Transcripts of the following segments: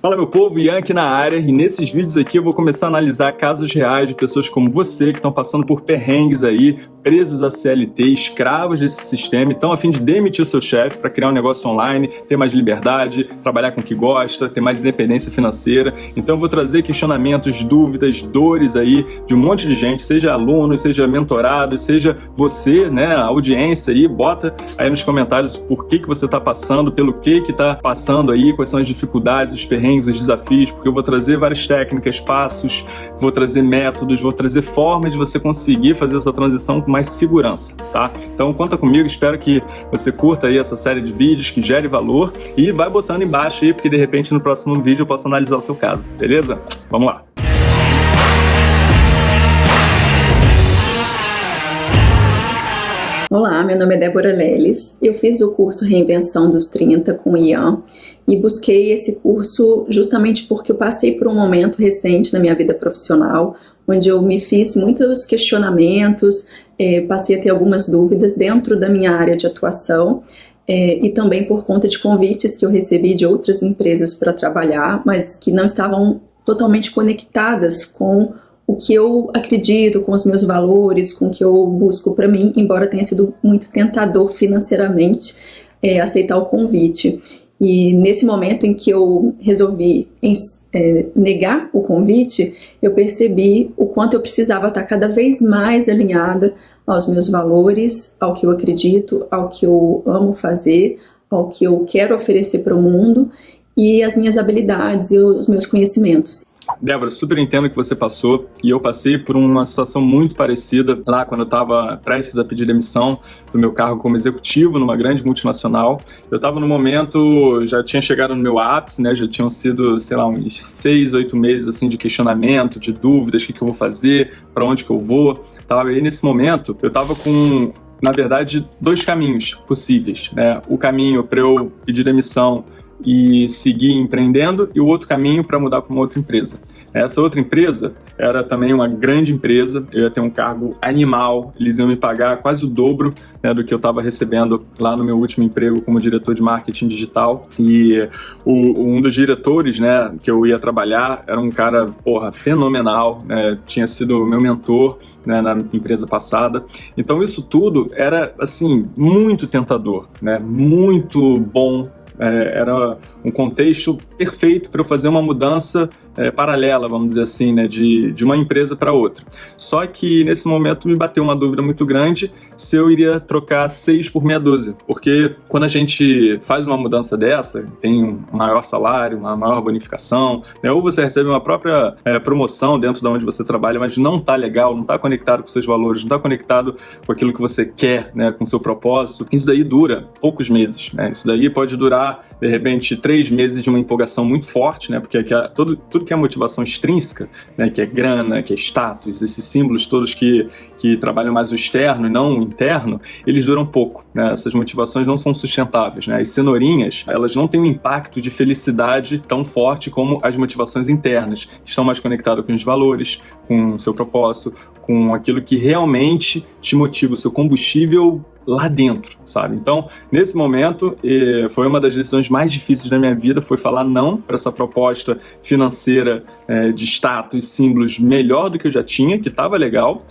Fala meu povo, Ian aqui na área e nesses vídeos aqui eu vou começar a analisar casos reais de pessoas como você que estão passando por perrengues aí, presos a CLT, escravos desse sistema estão a fim de demitir o seu chefe para criar um negócio online, ter mais liberdade, trabalhar com o que gosta, ter mais independência financeira. Então eu vou trazer questionamentos, dúvidas, dores aí de um monte de gente, seja aluno, seja mentorado, seja você, né, a audiência aí, bota aí nos comentários por que que você está passando, pelo que que está passando aí, quais são as dificuldades, os perrengues perrengues, os desafios, porque eu vou trazer várias técnicas, passos, vou trazer métodos, vou trazer formas de você conseguir fazer essa transição com mais segurança, tá? Então conta comigo, espero que você curta aí essa série de vídeos, que gere valor e vai botando embaixo aí, porque de repente no próximo vídeo eu posso analisar o seu caso, beleza? Vamos lá! Olá, meu nome é Débora Leles. Eu fiz o curso Reinvenção dos 30 com o Ian e busquei esse curso justamente porque eu passei por um momento recente na minha vida profissional onde eu me fiz muitos questionamentos, eh, passei a ter algumas dúvidas dentro da minha área de atuação eh, e também por conta de convites que eu recebi de outras empresas para trabalhar, mas que não estavam totalmente conectadas com o que eu acredito, com os meus valores, com o que eu busco para mim, embora tenha sido muito tentador financeiramente é, aceitar o convite. E nesse momento em que eu resolvi é, negar o convite, eu percebi o quanto eu precisava estar cada vez mais alinhada aos meus valores, ao que eu acredito, ao que eu amo fazer, ao que eu quero oferecer para o mundo e as minhas habilidades e os meus conhecimentos. Débora, super entendo que você passou e eu passei por uma situação muito parecida lá quando eu estava prestes a pedir demissão do meu cargo como executivo numa grande multinacional. Eu estava no momento, já tinha chegado no meu ápice, né? Já tinham sido, sei lá, uns seis, oito meses assim de questionamento, de dúvidas, o que, que eu vou fazer, para onde que eu vou. Tava aí nesse momento, eu estava com na verdade, dois caminhos possíveis. Né? O caminho para eu pedir demissão e seguir empreendendo e o outro caminho para mudar para uma outra empresa. Essa outra empresa era também uma grande empresa, eu ia ter um cargo animal, eles iam me pagar quase o dobro né, do que eu estava recebendo lá no meu último emprego como diretor de marketing digital. E o, um dos diretores né, que eu ia trabalhar era um cara porra, fenomenal, né, tinha sido meu mentor né, na empresa passada. Então isso tudo era assim muito tentador, né, muito bom é, era um contexto perfeito para eu fazer uma mudança é, paralela, vamos dizer assim, né, de, de uma empresa para outra. Só que nesse momento me bateu uma dúvida muito grande se eu iria trocar seis por meia dúzia, porque quando a gente faz uma mudança dessa, tem um maior salário, uma maior bonificação, né, ou você recebe uma própria é, promoção dentro de onde você trabalha, mas não está legal, não está conectado com seus valores, não está conectado com aquilo que você quer, né, com seu propósito, isso daí dura poucos meses, né, isso daí pode durar, de repente, três meses de uma empolgação muito forte, né, porque tudo, tudo que é motivação extrínseca, né, que é grana, que é status, esses símbolos todos que, que trabalham mais o externo e não o interno, eles duram pouco. Né? Essas motivações não são sustentáveis. Né? As cenourinhas, elas não têm um impacto de felicidade tão forte como as motivações internas, que estão mais conectadas com os valores, com o seu propósito, com aquilo que realmente te motiva, o seu combustível lá dentro, sabe? Então, nesse momento, foi uma das decisões mais difíceis da minha vida, foi falar não para essa proposta financeira é, de status, símbolos melhor do que eu já tinha, que estava legal,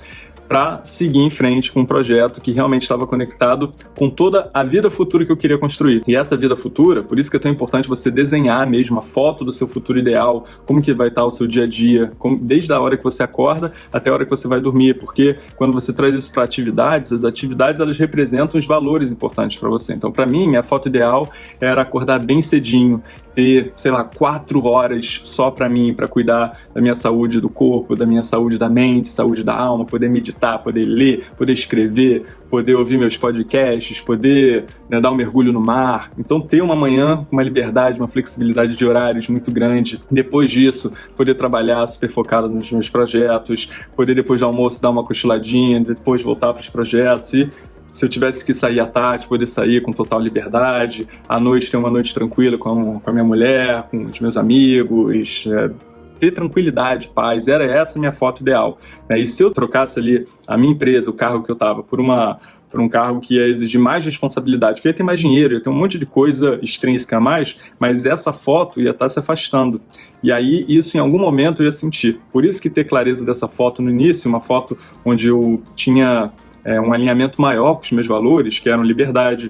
para seguir em frente com um projeto que realmente estava conectado com toda a vida futura que eu queria construir. E essa vida futura, por isso que é tão importante você desenhar mesmo a foto do seu futuro ideal, como que vai estar o seu dia a dia, como, desde a hora que você acorda até a hora que você vai dormir, porque quando você traz isso para atividades, as atividades elas representam os valores importantes para você. Então, para mim, minha foto ideal era acordar bem cedinho, ter, sei lá, quatro horas só para mim, para cuidar da minha saúde do corpo, da minha saúde da mente, saúde da alma, poder meditar, poder ler, poder escrever, poder ouvir meus podcasts, poder né, dar um mergulho no mar. Então ter uma manhã com uma liberdade, uma flexibilidade de horários muito grande. Depois disso, poder trabalhar super focado nos meus projetos, poder depois do almoço dar uma cochiladinha, depois voltar para os projetos e se eu tivesse que sair à tarde, poder sair com total liberdade, à noite ter uma noite tranquila com, com a minha mulher, com os meus amigos, é, ter tranquilidade, paz, era essa minha foto ideal. Né? E se eu trocasse ali a minha empresa, o carro que eu estava, por uma, para um cargo que ia exigir mais responsabilidade, que ia ter mais dinheiro, ia ter um monte de coisa extrínseca a mais, mas essa foto ia estar tá se afastando. E aí isso em algum momento eu ia sentir. Por isso que ter clareza dessa foto no início, uma foto onde eu tinha é, um alinhamento maior com os meus valores, que eram liberdade,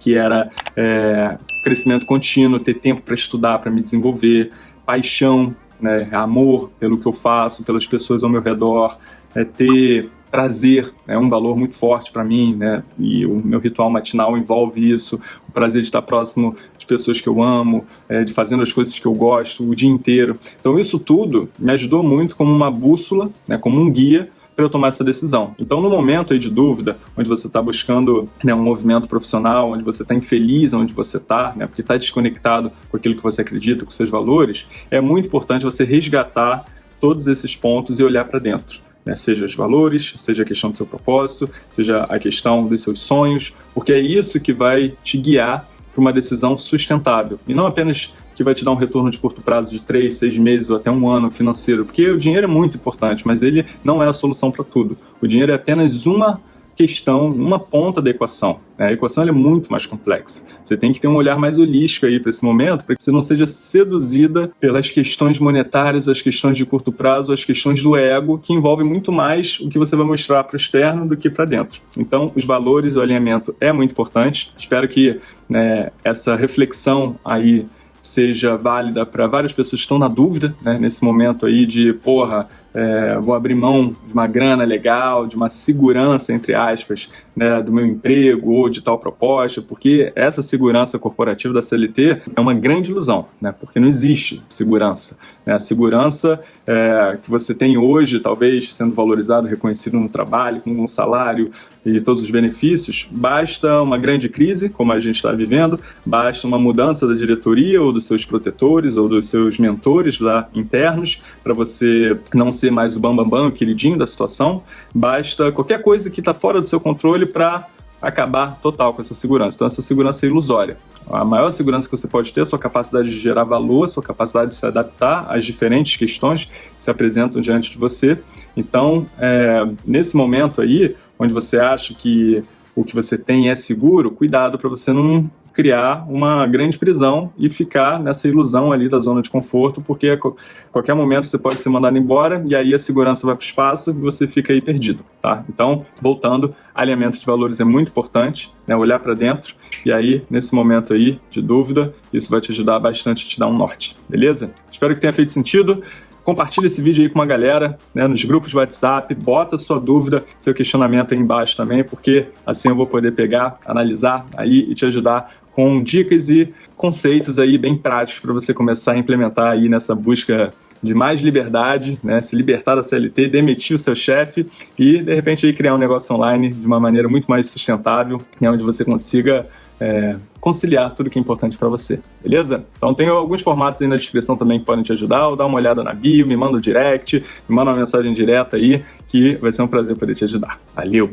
que era é, crescimento contínuo, ter tempo para estudar, para me desenvolver, paixão, né, amor pelo que eu faço, pelas pessoas ao meu redor, é, ter prazer é um valor muito forte para mim, né? E o meu ritual matinal envolve isso, o prazer de estar próximo de pessoas que eu amo, é, de fazendo as coisas que eu gosto o dia inteiro. Então isso tudo me ajudou muito como uma bússola, né, como um guia para eu tomar essa decisão. Então, no momento aí de dúvida, onde você está buscando né, um movimento profissional, onde você está infeliz onde você está, né, porque está desconectado com aquilo que você acredita, com seus valores, é muito importante você resgatar todos esses pontos e olhar para dentro. Né, seja os valores, seja a questão do seu propósito, seja a questão dos seus sonhos, porque é isso que vai te guiar para uma decisão sustentável e não apenas que vai te dar um retorno de curto prazo de três, seis meses ou até um ano financeiro, porque o dinheiro é muito importante, mas ele não é a solução para tudo. O dinheiro é apenas uma questão, uma ponta da equação. A equação é muito mais complexa. Você tem que ter um olhar mais holístico aí para esse momento, para que você não seja seduzida pelas questões monetárias, as questões de curto prazo, as questões do ego, que envolvem muito mais o que você vai mostrar para o externo do que para dentro. Então, os valores e o alinhamento é muito importante. Espero que né, essa reflexão aí seja válida para várias pessoas que estão na dúvida, né, nesse momento aí de, porra, é, vou abrir mão de uma grana legal, de uma segurança, entre aspas, né, do meu emprego ou de tal proposta, porque essa segurança corporativa da CLT é uma grande ilusão, né, porque não existe segurança. Né, a segurança é, que você tem hoje, talvez sendo valorizado, reconhecido no trabalho, com um salário e todos os benefícios, basta uma grande crise, como a gente está vivendo, basta uma mudança da diretoria ou dos seus protetores ou dos seus mentores lá internos para você não ser mais o bambambam, bam, bam, o queridinho da situação, basta qualquer coisa que está fora do seu controle para acabar total com essa segurança. Então essa segurança é ilusória. A maior segurança que você pode ter é a sua capacidade de gerar valor, a sua capacidade de se adaptar às diferentes questões que se apresentam diante de você. Então, é, nesse momento aí, onde você acha que o que você tem é seguro, cuidado para você não criar uma grande prisão e ficar nessa ilusão ali da zona de conforto, porque a qualquer momento você pode ser mandado embora e aí a segurança vai para o espaço e você fica aí perdido, tá? Então, voltando, alinhamento de valores é muito importante, né? Olhar para dentro e aí, nesse momento aí de dúvida, isso vai te ajudar bastante te dar um norte, beleza? Espero que tenha feito sentido. Compartilha esse vídeo aí com uma galera, né, nos grupos de WhatsApp, bota sua dúvida, seu questionamento aí embaixo também, porque assim eu vou poder pegar, analisar aí e te ajudar com dicas e conceitos aí bem práticos para você começar a implementar aí nessa busca de mais liberdade, né, se libertar da CLT, demitir o seu chefe e, de repente, aí, criar um negócio online de uma maneira muito mais sustentável, né, onde você consiga é, conciliar tudo que é importante para você, beleza? Então tem alguns formatos aí na descrição também que podem te ajudar, ou dá uma olhada na bio, me manda um direct, me manda uma mensagem direta aí, que vai ser um prazer poder te ajudar. Valeu!